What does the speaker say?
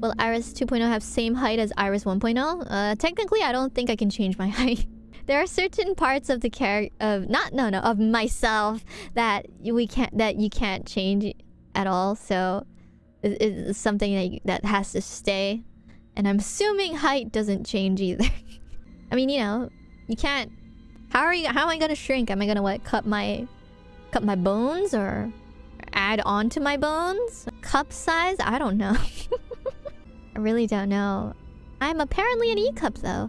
Will Iris 2.0 have same height as Iris 1.0? Uh, technically, I don't think I can change my height. there are certain parts of the character of not no no of myself that we can't that you can't change at all. So it's something that that has to stay. And I'm assuming height doesn't change either. I mean, you know, you can't. How are you? How am I gonna shrink? Am I gonna what? Cut my, cut my bones or add on to my bones? Cup size? I don't know. I really don't know. I'm apparently an E cup though.